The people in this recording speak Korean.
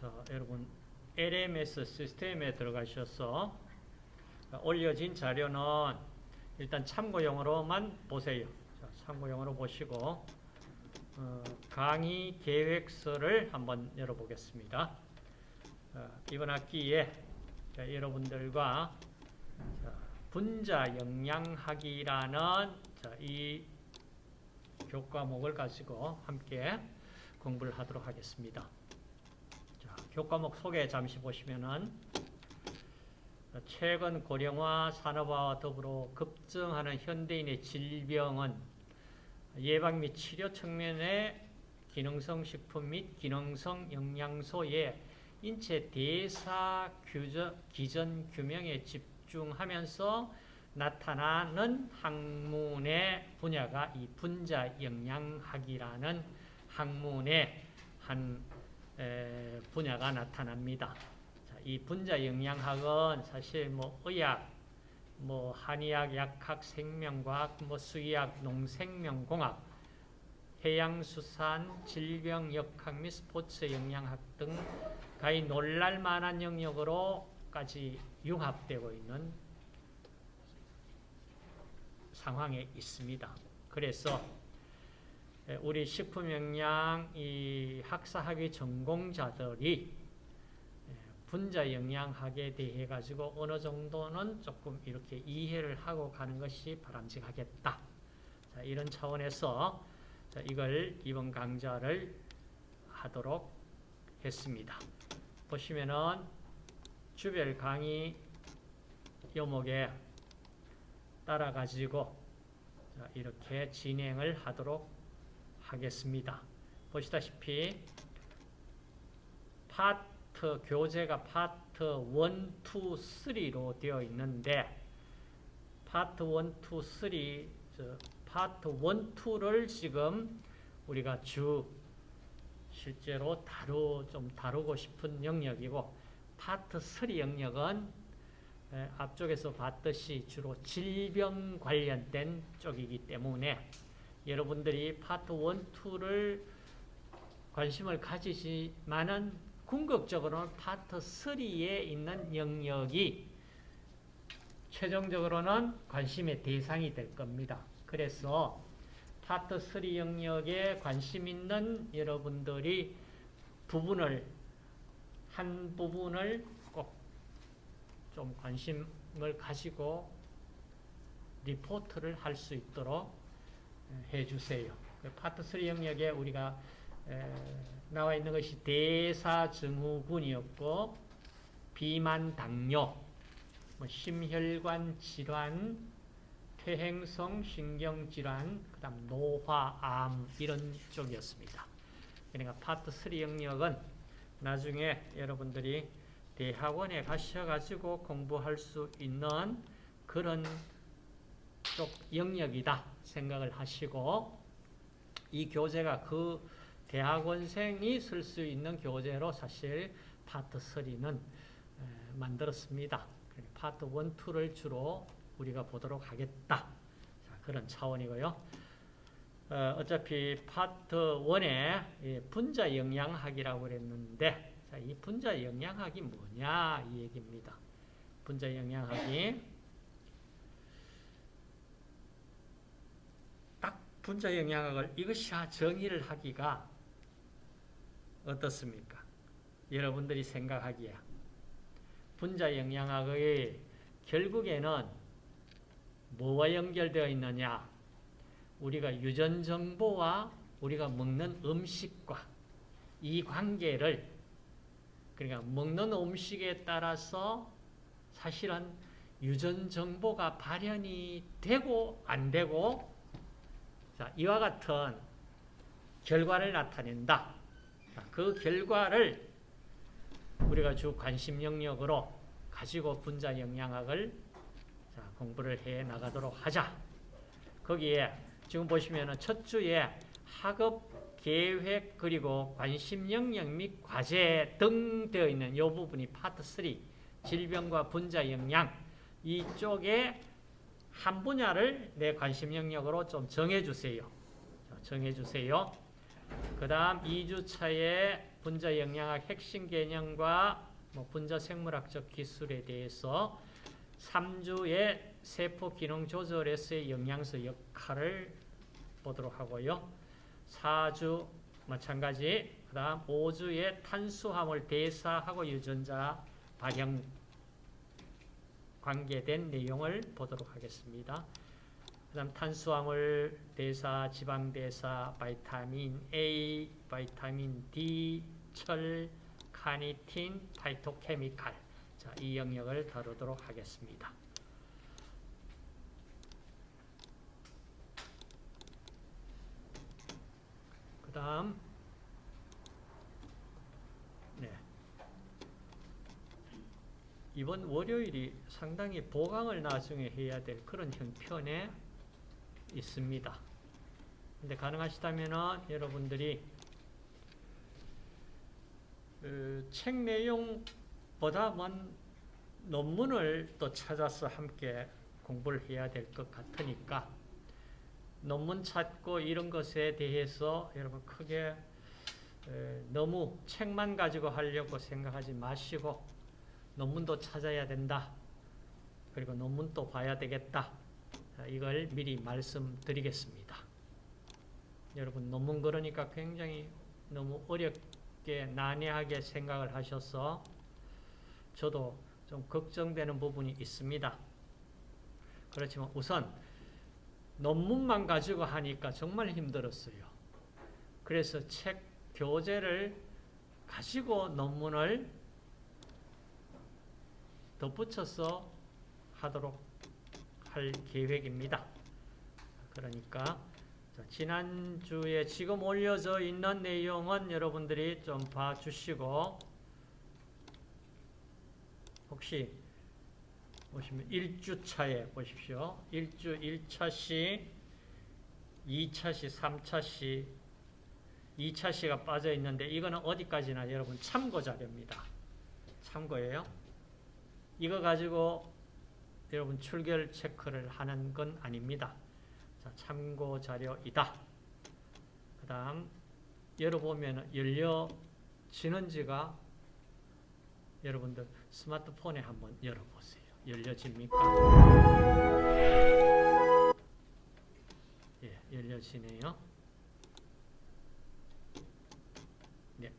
자, 여러분 LMS 시스템에 들어가셔서 올려진 자료는 일단 참고용으로만 보세요. 자, 참고용으로 보시고 어, 강의 계획서를 한번 열어보겠습니다. 자, 이번 학기에 자, 여러분들과 자, 분자 영양학이라는 자, 이 교과목을 가지고 함께 공부를 하도록 하겠습니다. 자, 교과목 소개 잠시 보시면은 최근 고령화 산업화와 더불어 급증하는 현대인의 질병은 예방 및 치료 측면의 기능성 식품 및 기능성 영양소의 인체 대사 규저, 기전 규명에 집중하면서 나타나는 학문의 분야가 이 분자 영양학이라는 학문의 한 에, 분야가 나타납니다. 자, 이 분자 영양학은 사실 뭐 의학, 뭐 한의학, 약학, 생명과학, 뭐 수의학, 농생명공학, 해양수산, 질병 역학 및 스포츠 영양학 등 가히 놀랄만한 영역으로까지 융합되고 있는 상황에 있습니다. 그래서 우리 식품영양 이 학사학위 전공자들이 분자 영양학에 대해 가지고 어느 정도는 조금 이렇게 이해를 하고 가는 것이 바람직하겠다. 자, 이런 차원에서 자, 이걸 이번 강좌를 하도록 했습니다. 보시면은 주별 강의 요목에 따라 가지고 이렇게 진행을 하도록 하겠습니다. 보시다시피 파트 교재가 파트 1, 2, 3로 되어 있는데 파트 1, 2, 3 파트 1, 2를 지금 우리가 주 실제로 다루 좀 다루고 싶은 영역이고 파트 3 영역은 앞쪽에서 봤듯이 주로 질병 관련된 쪽이기 때문에 여러분들이 파트 1, 2를 관심을 가지지만은 궁극적으로는 파트 3에 있는 영역이 최종적으로는 관심의 대상이 될 겁니다. 그래서 파트 3 영역에 관심 있는 여러분들이 부분을 한 부분을 꼭 좀 관심을 가지고 리포트를 할 수 있도록 해주세요. 파트 3 영역에 우리가 나와 있는 것이 대사증후군이었고 비만 당뇨, 뭐 심혈관 질환, 퇴행성 신경질환, 그 다음 노화 암 이런 쪽이었습니다. 그러니까 파트 3 영역은 나중에 여러분들이 대학원에 가셔가지고 공부할 수 있는 그런 쪽 영역이다 생각을 하시고 이 교재가 그 대학원생이 쓸 수 있는 교재로 사실 파트 3는 만들었습니다. 파트 1, 2를 주로 우리가 보도록 하겠다. 자, 그런 차원이고요. 어차피 파트 1에 분자 영양학이라고 그랬는데 자, 이 분자 영양학이 뭐냐 이 얘기입니다. 분자 영양학이 분자 영양학을 이것이 정의를 하기가 어떻습니까? 여러분들이 생각하기에 분자 영양학의 결국에는 뭐와 연결되어 있느냐? 우리가 유전 정보와 우리가 먹는 음식과 이 관계를 그러니까 먹는 음식에 따라서 사실은 유전 정보가 발현이 되고 안 되고 자, 이와 같은 결과를 나타낸다. 자, 그 결과를 우리가 주 관심 영역으로 가지고 분자 영양학을 자, 공부를 해 나가도록 하자. 거기에 지금 보시면은 첫 주에 학업 계획 그리고 관심 영역 및 과제 등 되어 있는 이 부분이 파트 3 질병과 분자 영양 이쪽에 한 분야를 내 관심 영역으로 좀 정해주세요. 정해주세요. 그 다음 2주차에 분자 영양학 핵심 개념과 뭐 분자 생물학적 기술에 대해서 3주에 세포 기능 조절에서의 영양소 역할을 보도록 하고요. 4주 마찬가지 그 다음 5주에 탄수화물 대사하고 유전자 발형 관계된 내용을 보도록 하겠습니다. 그 다음 탄수화물 대사, 지방 대사, 바이타민 A, 바이타민 D, 철, 카니틴, 파이토케미칼 자, 이 영역을 다루도록 하겠습니다. 그 다음 네. 이번 월요일이 상당히 보강을 나중에 해야 될 그런 형편에 있습니다. 근데 가능하시다면 여러분들이 그 책 내용보다는 논문을 또 찾아서 함께 공부를 해야 될 것 같으니까 논문 찾고 이런 것에 대해서 여러분 크게 에, 너무 책만 가지고 하려고 생각하지 마시고 논문도 찾아야 된다. 그리고 논문도 봐야 되겠다. 자, 이걸 미리 말씀드리겠습니다. 여러분 논문 그러니까 굉장히 너무 어렵게 난해하게 생각을 하셔서 저도 좀 걱정되는 부분이 있습니다. 그렇지만 우선 논문만 가지고 하니까 정말 힘들었어요. 그래서 책 교재를 가지고 논문을 덧붙여서 하도록 할 계획입니다. 그러니까 자, 지난주에 지금 올려져 있는 내용은 여러분들이 좀 봐주시고 혹시 보시면 1주차에 보십시오. 1주 1차 시, 2차 시, 3차 시, 2차 시가 빠져 있는데 이거는 어디까지나 여러분 참고 자료입니다. 참고예요. 이거 가지고 여러분 출결 체크를 하는 건 아닙니다. 자, 참고 자료이다. 그 다음 열어보면 열려지는 지가 여러분들 스마트폰에 한번 열어보세요. 열려집니까? 예, 열려지네요. 네,